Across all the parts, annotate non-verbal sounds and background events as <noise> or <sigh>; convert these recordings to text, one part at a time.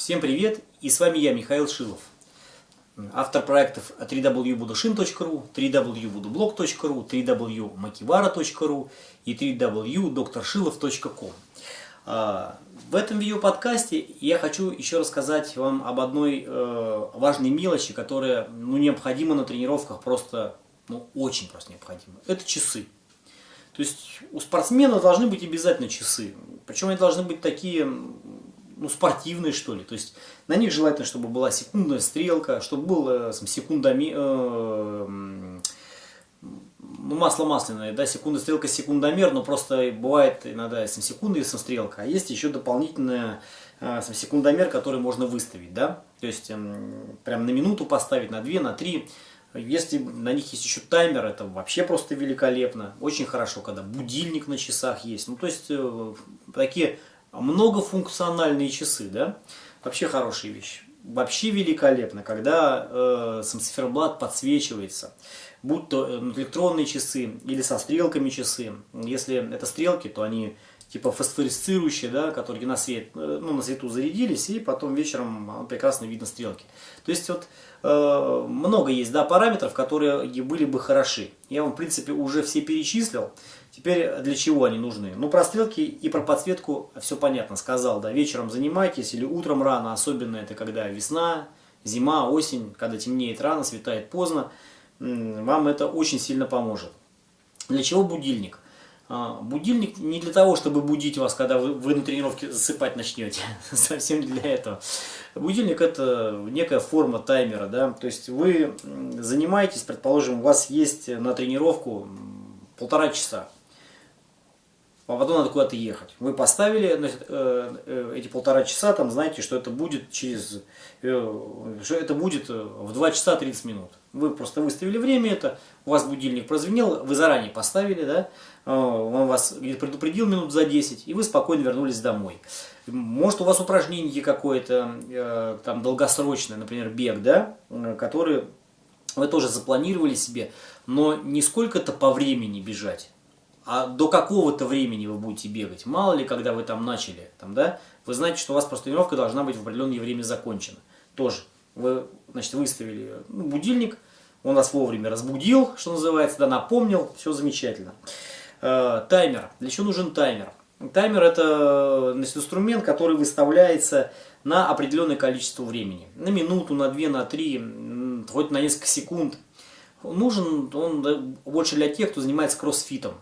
Всем привет, и с вами я, Михаил Шилов. Автор проектов www.budushin.ru, www.budublog.ru, www.makivara.ru и www.drshilov.com. А, в этом видеоподкасте я хочу еще рассказать вам об одной э, важной мелочи, которая ну, необходима на тренировках, просто ну, очень просто необходима. Это часы. То есть у спортсмена должны быть обязательно часы. Причем они должны быть такие ну, спортивные, что ли. То есть на них желательно, чтобы была секундная стрелка, чтобы был э, секундами, э, ну, масло масляное, да, секунда стрелка, секундомер, но просто бывает иногда сам секунда и сам стрелка, а есть еще дополнительная э, сам секундомер, который можно выставить, да, то есть э, прям на минуту поставить, на две, на три. Если на них есть еще таймер, это вообще просто великолепно. Очень хорошо, когда будильник на часах есть. Ну, то есть, э, такие многофункциональные часы, да, вообще хорошая вещь. Вообще великолепно, когда э, сам циферблат подсвечивается, будь то э, электронные часы или со стрелками часы. Если это стрелки, то они типа фосфорисцирующие, да, которые на, свет, э, ну, на свету зарядились, и потом вечером прекрасно видно стрелки. То есть вот э, много есть да, параметров, которые были бы хороши. Я вам в принципе уже все перечислил. Теперь для чего они нужны? Ну, про стрелки и про подсветку все понятно, сказал, да, вечером занимайтесь или утром рано, особенно это когда весна, зима, осень, когда темнеет рано, светает поздно, вам это очень сильно поможет. Для чего будильник? А, будильник не для того, чтобы будить вас, когда вы, вы на тренировке засыпать начнете, <laughs> совсем для этого. Будильник это некая форма таймера, да, то есть вы занимаетесь, предположим, у вас есть на тренировку полтора часа, а потом надо куда-то ехать. Вы поставили значит, э, э, эти полтора часа, там знаете, что это будет через, э, что это будет в 2 часа 30 минут. Вы просто выставили время это, у вас будильник прозвенел, вы заранее поставили, да, он вас предупредил минут за 10, и вы спокойно вернулись домой. Может у вас упражнение какое-то там долгосрочное, например, бег, да, который вы тоже запланировали себе, но не сколько-то по времени бежать, а до какого-то времени вы будете бегать. Мало ли, когда вы там начали, там, да, вы знаете, что у вас просто тренировка должна быть в определенное время закончена. Тоже. Вы, значит, выставили ну, будильник, он вас вовремя разбудил, что называется, да, напомнил, все замечательно. Э, таймер. Для чего нужен таймер? Таймер это значит, инструмент, который выставляется на определенное количество времени. На минуту, на две, на три, хоть на несколько секунд. Нужен он больше для тех, кто занимается кроссфитом.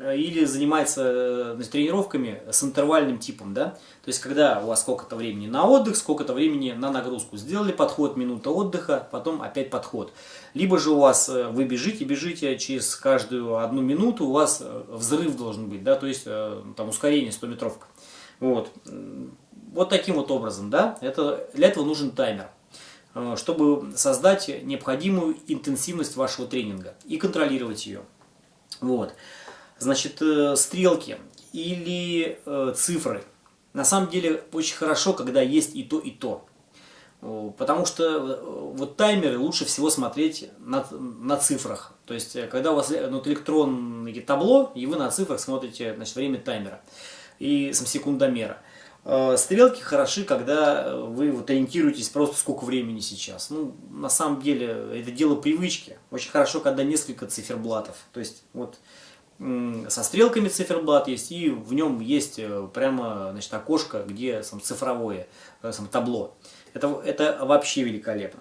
Э, или занимается значит, э, тренировками с интервальным типом, да, то есть когда у вас сколько-то времени на отдых, сколько-то времени на нагрузку, сделали подход, минута отдыха, потом опять подход. Либо же у вас, э, вы бежите, бежите, через каждую одну минуту у вас взрыв должен быть, да, то есть там ускорение 100 метровка. Вот. вот таким вот образом, да, это, для этого нужен таймер чтобы создать необходимую интенсивность вашего тренинга и контролировать ее. Вот значит, э, стрелки или э, цифры. На самом деле очень хорошо, когда есть и то, и то. Потому что э, вот таймеры лучше всего смотреть на, на цифрах. То есть, когда у вас ну, электронное табло, и вы на цифрах смотрите значит, время таймера и сам секундомера. Стрелки хороши, когда вы вот ориентируетесь просто сколько времени сейчас. Ну, на самом деле, это дело привычки. Очень хорошо, когда несколько циферблатов. То есть, вот со стрелками циферблат есть, и в нем есть э, прямо значит, окошко, где сам цифровое э, сам табло. Это, это вообще великолепно.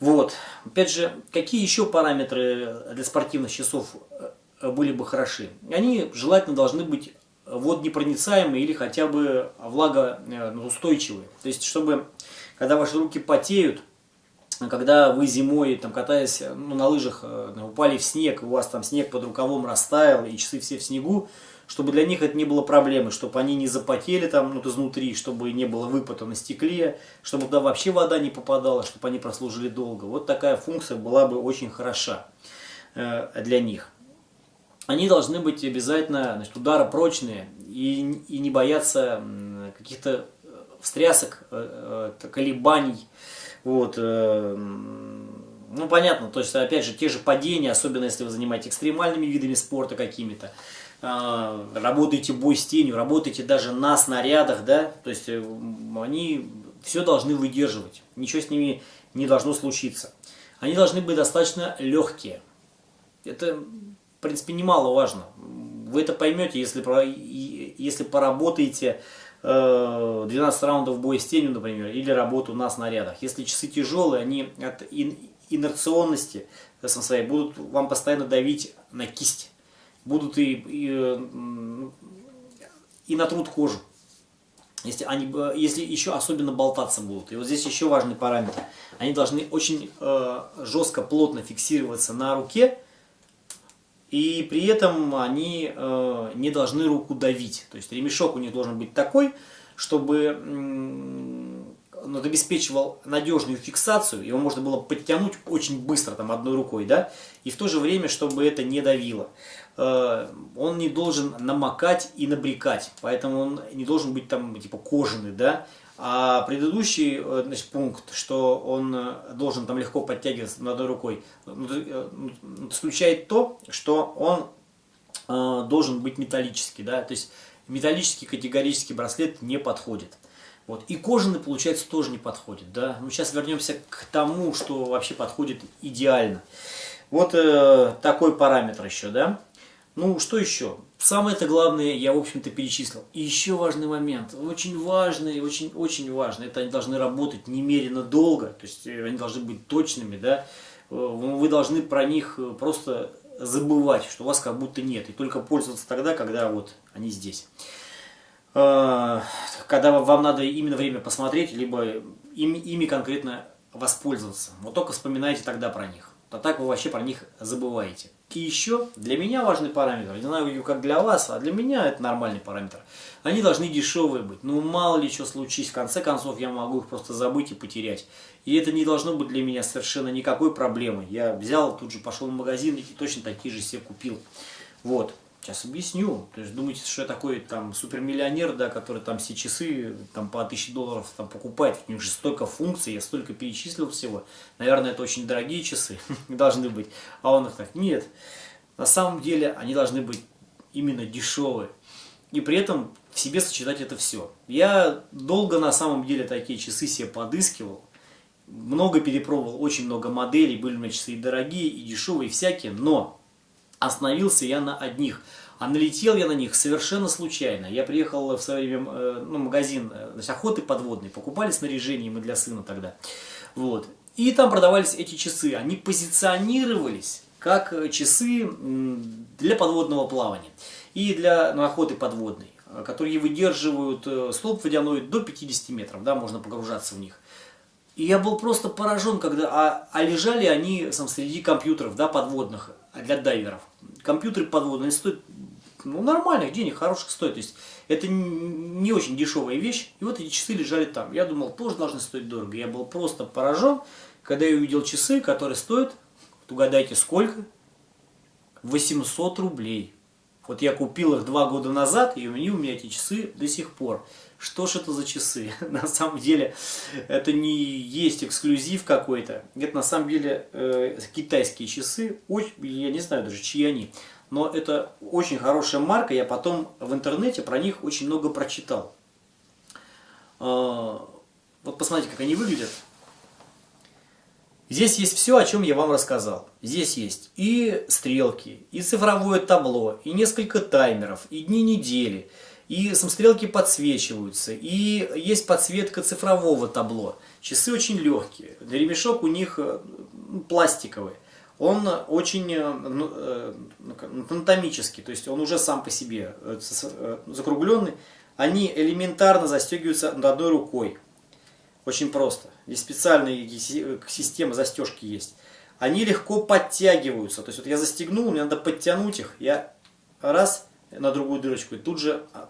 Вот. Опять же, какие еще параметры для спортивных часов э, были бы хороши? Они желательно должны быть водонепроницаемые или хотя бы влагоустойчивые. То есть, чтобы, когда ваши руки потеют, когда вы зимой, там, катаясь ну, на лыжах, э, упали в снег, у вас там снег под рукавом растаял, и часы все в снегу, чтобы для них это не было проблемы, чтобы они не запотели там ну, изнутри, чтобы не было выпада на стекле, чтобы туда вообще вода не попадала, чтобы они прослужили долго. Вот такая функция была бы очень хороша э, для них. Они должны быть обязательно значит, удара и, и не бояться каких-то встрясок, э, э, колебаний, вот, э, ну, понятно, то есть, опять же, те же падения, особенно если вы занимаетесь экстремальными видами спорта какими-то, э, работаете бой с тенью, работаете даже на снарядах, да, то есть, э, они все должны выдерживать. Ничего с ними не должно случиться. Они должны быть достаточно легкие. Это, в принципе, немаловажно. Вы это поймете, если, если поработаете 12 э, раундов боя с тенью, например, или работу на снарядах. Если часы тяжелые, они от инерционности своей будут вам постоянно давить на кисть. Будут и, и, и натрут кожу. Если, они, если еще особенно болтаться будут. И вот здесь еще важный параметр. Они должны очень э, жестко, плотно фиксироваться на руке, и при этом они э, не должны руку давить. То есть ремешок у них должен быть такой, чтобы он обеспечивал надежную фиксацию, его можно было подтянуть очень быстро, там, одной рукой, да, и в то же время, чтобы это не давило. Э, он не должен намокать и набрекать, поэтому он не должен быть там, типа, кожаный, да, а предыдущий э, значит, пункт, что он э, должен там легко подтягиваться одной рукой, ну, ну, исключает то, что он должен быть металлический. Да? То есть металлический категорический браслет не подходит. Вот. И кожаный, получается, тоже не подходит. Да? Ну, сейчас вернемся к тому, что вообще подходит идеально. Вот э, такой параметр еще. Да? Ну, что еще? Самое-то главное я, в общем-то, перечислил. И еще важный момент, очень важный, очень-очень важный. Это они должны работать немерено долго, то есть э, они должны быть точными, да. Э, вы должны про них э, просто забывать, что вас как будто нет. И только пользоваться тогда, когда вот они здесь. Когда вам надо именно время посмотреть, либо ими, ими конкретно воспользоваться. Вот только вспоминайте тогда про них. А так вы вообще про них забываете. И еще для меня важный параметр, не знаю, как для вас, а для меня это нормальный параметр. Они должны дешевые быть. Ну, мало ли что случись, в конце концов я могу их просто забыть и потерять. И это не должно быть для меня совершенно никакой проблемой. Я взял, тут же пошел в магазин и точно такие же себе купил. Вот. Сейчас объясню. То есть думаете, что я такой там супермиллионер, да, который там все часы там по 1000 долларов там покупает. У них же столько функций, я столько перечислил всего. Наверное, это очень дорогие часы <laughs> должны быть. А он их так, нет. На самом деле они должны быть именно дешевые. И при этом в себе сочетать это все. Я долго на самом деле такие часы себе подыскивал. Много перепробовал, очень много моделей. Были у меня часы и дорогие, и дешевые, и всякие. Но остановился я на одних. А налетел я на них совершенно случайно. Я приехал в свое время э, ну, магазин э, значит, охоты подводной, покупали снаряжение мы для сына тогда. Вот. И там продавались эти часы. Они позиционировались как э, часы для подводного плавания и для ну, охоты подводной, которые выдерживают слоп водяной до 50 метров, да, можно погружаться в них. И я был просто поражен, когда, а, а лежали они сам, среди компьютеров да, подводных для дайверов компьютеры подводные стоят ну, нормальных денег, хороших стоят. То есть это не очень дешевая вещь. И вот эти часы лежали там. Я думал, тоже должны стоить дорого. Я был просто поражен, когда я увидел часы, которые стоят, угадайте сколько? 800 рублей. Вот я купил их два года назад, и у меня эти часы до сих пор. Что ж это за часы? <laughs> На самом деле, это не есть эксклюзив какой-то. Это на самом деле э, китайские часы. Очень, я не знаю даже, чьи они. Но это очень хорошая марка. Я потом в интернете про них очень много прочитал. Э, вот посмотрите, как они выглядят. Здесь есть все, о чем я вам рассказал. Здесь есть и стрелки, и цифровое табло, и несколько таймеров, и дни недели – и самострелки подсвечиваются, и есть подсветка цифрового табло. Часы очень легкие, ремешок у них э, ну, пластиковый. Он очень э, ну, э, анатомический, то есть он уже сам по себе закругленный. Они элементарно застегиваются одной рукой. Очень просто. Здесь специальная система застежки есть. Они легко подтягиваются. То есть вот я застегнул, мне надо подтянуть их. Я раз на другую дырочку и тут же а,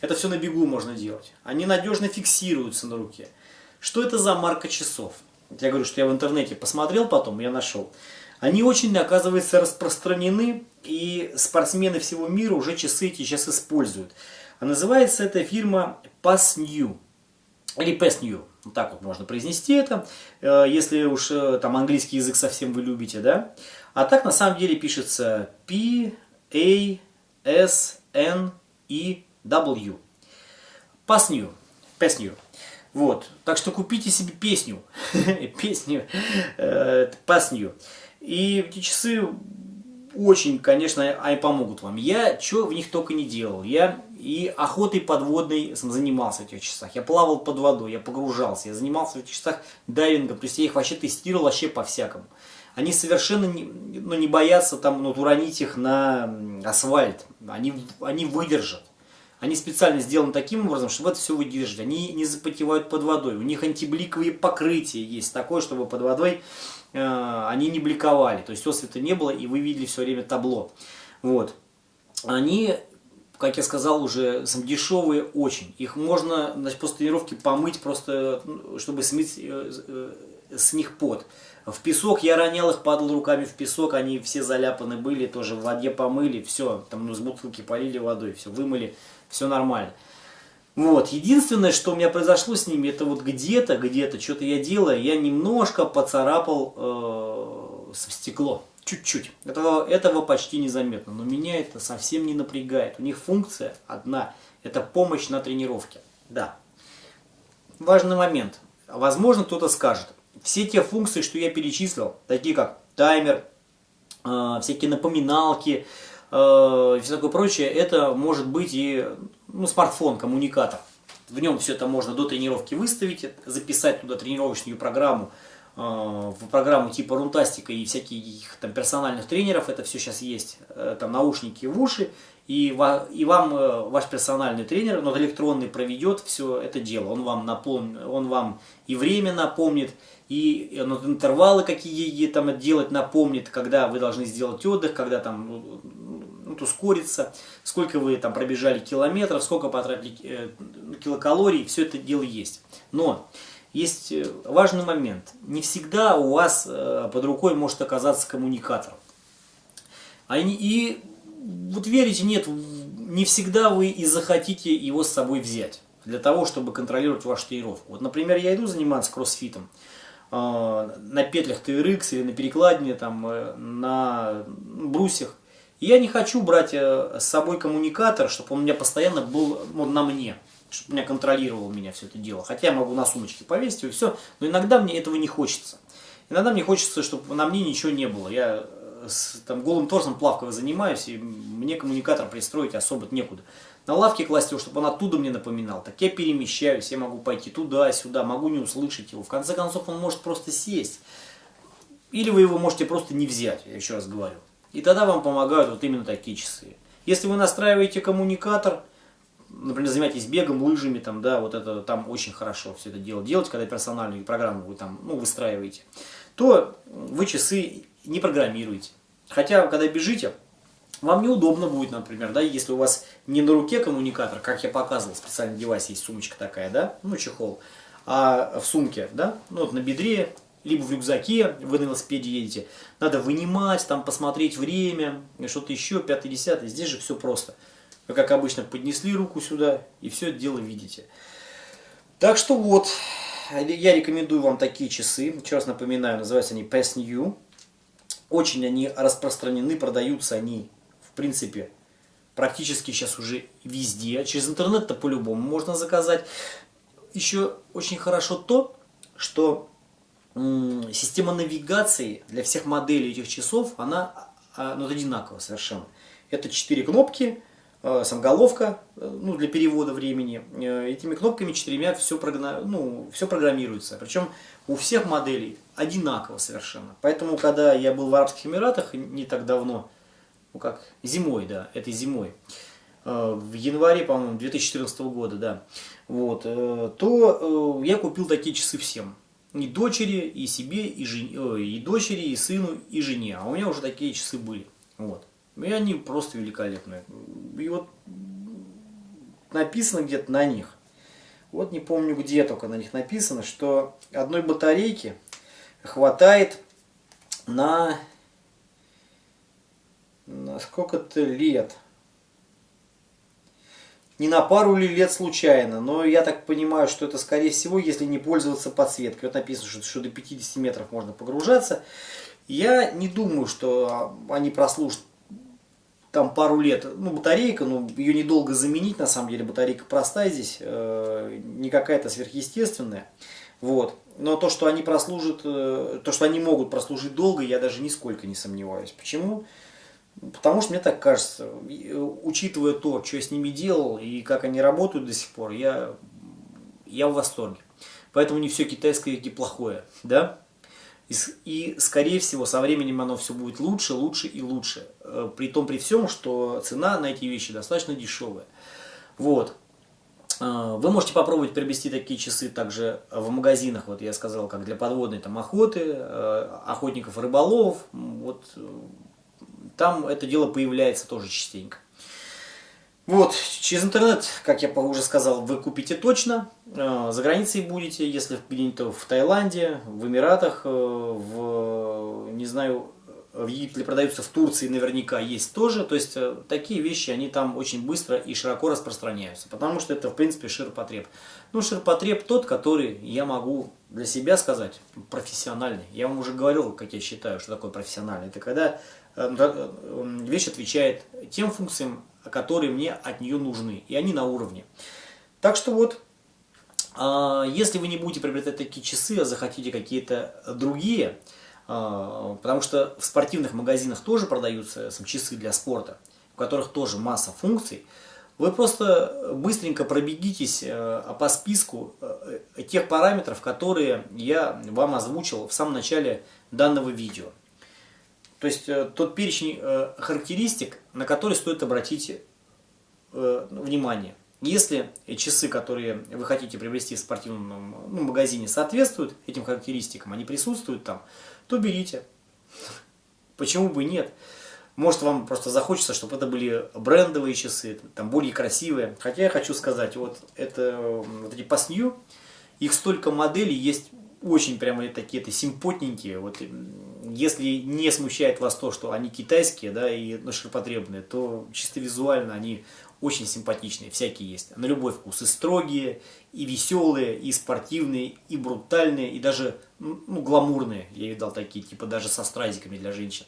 это все на бегу можно делать. Они надежно фиксируются на руке. Что это за марка часов? Я говорю, что я в интернете посмотрел потом, я нашел. Они очень, оказывается, распространены, и спортсмены всего мира уже часы эти сейчас используют. А называется эта фирма PassNew. Или PassNew. Вот так вот можно произнести это, э, если уж э, там английский язык совсем вы любите, да. А так на самом деле пишется P-A-S-N-E W. Pass New. Pass New. Вот. Так что купите себе песню. <laughs> песню. Э, пасню. И эти часы очень, конечно, они помогут вам. Я что в них только не делал. Я и охотой подводной занимался в этих часах. Я плавал под водой, я погружался, я занимался в этих часах дайвингом. То есть я их вообще тестировал вообще по-всякому. Они совершенно не, ну, не боятся там, ну, уронить их на асфальт. Они, они выдержат. Они специально сделаны таким образом, чтобы это все выдержать. Они не запотевают под водой. У них антибликовые покрытия есть такое, чтобы под водой э, они не бликовали. То есть освета не было, и вы видели все время табло. Вот. Они, как я сказал, уже дешевые очень. Их можно значит, после тренировки помыть, просто ну, чтобы смыть э, э, с них пот. В песок я ронял их, падал руками в песок, они все заляпаны были, тоже в воде помыли, все, там ну, бутылки полили водой, все, вымыли, все нормально. Вот, единственное, что у меня произошло с ними, это вот где-то, где-то, что-то я делаю, я немножко поцарапал э, стекло, чуть-чуть. Этого, этого почти незаметно, но меня это совсем не напрягает. У них функция одна, это помощь на тренировке. Да. Важный момент. Возможно, кто-то скажет, все те функции, что я перечислил, такие как таймер, э, всякие напоминалки, э, и все такое прочее, это может быть и ну, смартфон, коммуникатор. В нем все это можно до тренировки выставить, записать туда тренировочную программу, в программу типа Рунтастика и всяких там персональных тренеров, это все сейчас есть, э, там наушники в уши, и, и вам э, ваш персональный тренер, но электронный, проведет все это дело. Он вам, напомнит, он вам и время напомнит, и интервалы какие там делать напомнит, когда вы должны сделать отдых, когда там ну, ну ускориться, сколько вы там пробежали километров, сколько потратили э, килокалорий, все это дело есть. Но есть э, важный момент. Не всегда у вас э, под рукой может оказаться коммуникатор. И вот верите, нет, не всегда вы и захотите его с собой взять для того, чтобы контролировать вашу тренировку. Вот, например, я иду заниматься кроссфитом э, на петлях TRX или на перекладине, там, э, на брусьях. И я не хочу брать э, с собой коммуникатор, чтобы он у меня постоянно был ну, на мне, чтобы меня контролировал меня все это дело. Хотя я могу на сумочке повесить и все, но иногда мне этого не хочется. Иногда мне хочется, чтобы на мне ничего не было. Я с там, голым торсом плавково занимаюсь, и мне коммуникатор пристроить особо некуда. На лавке класть его, чтобы он оттуда мне напоминал. Так я перемещаюсь, я могу пойти туда-сюда, могу не услышать его. В конце концов, он может просто сесть. Или вы его можете просто не взять, я еще раз говорю. И тогда вам помогают вот именно такие часы. Если вы настраиваете коммуникатор, например, занимаетесь бегом, лыжами, там, да, вот это там очень хорошо все это дело делать, когда персональную программу вы там, ну, выстраиваете, то вы часы не программируете. Хотя, когда бежите, вам неудобно будет, например, да, если у вас не на руке коммуникатор, как я показывал, специальный девайс есть, сумочка такая, да, ну, чехол, а в сумке, да, ну, вот на бедре, либо в рюкзаке, вы на велосипеде едете, надо вынимать, там, посмотреть время, что-то еще, пятый, десятый, здесь же все просто. Вы, как обычно, поднесли руку сюда, и все это дело видите. Так что вот, я рекомендую вам такие часы, еще раз напоминаю, называются они Pass New, очень они распространены, продаются они, в принципе, практически сейчас уже везде. Через интернет-то по-любому можно заказать. Еще очень хорошо то, что система навигации для всех моделей этих часов, она а, ну, одинаковая совершенно. Это четыре кнопки, сам головка э, ну, для перевода времени. Э, этими кнопками четырьмя все, ну, все программируется. Причем у всех моделей одинаково совершенно. Поэтому, когда я был в Арабских Эмиратах не так давно, ну как, зимой, да, этой зимой, в январе, по-моему, 2014 года, да, вот, то я купил такие часы всем. И дочери, и себе, и, жене, и дочери, и сыну, и жене. А у меня уже такие часы были. Вот. И они просто великолепные. И вот написано где-то на них, вот не помню где только на них написано, что одной батарейки хватает на, на сколько-то лет. Не на пару ли лет случайно, но я так понимаю, что это скорее всего, если не пользоваться подсветкой. Вот написано, что, что до 50 метров можно погружаться. Я не думаю, что они прослужат там пару лет, ну, батарейка, ну, ее недолго заменить, на самом деле, батарейка простая здесь, э, не какая-то сверхъестественная, вот. Но то, что они прослужат, э, то, что они могут прослужить долго, я даже нисколько не сомневаюсь. Почему? Потому что мне так кажется, э, учитывая то, что я с ними делал и как они работают до сих пор, я, я в восторге. Поэтому не все китайское и плохое, да? И, и, скорее всего, со временем оно все будет лучше, лучше и лучше. Э, при том, при всем, что цена на эти вещи достаточно дешевая. Вот. Э, вы можете попробовать приобрести такие часы также в магазинах, вот я сказал, как для подводной там охоты, э, охотников и рыболовов. Вот там это дело появляется тоже частенько. Вот, через интернет, как я уже сказал, вы купите точно. Э, за границей будете, если где-нибудь в Таиланде, в Эмиратах, э, в, не знаю, в Египте продаются, в Турции наверняка есть тоже. То есть, э, такие вещи, они там очень быстро и широко распространяются. Потому что это, в принципе, ширпотреб. Ну, ширпотреб тот, который я могу для себя сказать профессиональный. Я вам уже говорил, как я считаю, что такое профессиональный. Это когда вещь отвечает тем функциям, которые мне от нее нужны, и они на уровне. Так что вот, а, если вы не будете приобретать такие часы, а захотите какие-то другие, а, потому что в спортивных магазинах тоже продаются часы для спорта, в которых тоже масса функций, вы просто быстренько пробегитесь а, по списку тех параметров, которые я вам озвучил в самом начале данного видео. То есть э, тот перечень э, характеристик, на которые стоит обратить э, внимание. Если часы, которые вы хотите приобрести в спортивном ну, магазине, соответствуют этим характеристикам, они присутствуют там, то берите. Почему бы нет? Может вам просто захочется, чтобы это были брендовые часы, там более красивые. Хотя я хочу сказать, вот это вот эти Pass их столько моделей есть очень прямо такие то симпотненькие. Вот если не смущает вас то, что они китайские, да, и ну, ширпотребные, то чисто визуально они очень симпатичные, всякие есть. На любой вкус. И строгие, и веселые, и спортивные, и брутальные, и даже ну, гламурные. Я видал такие, типа даже со стразиками для женщин.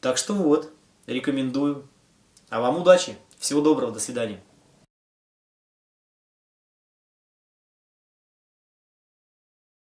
Так что вот, рекомендую. А вам удачи, всего доброго, до свидания.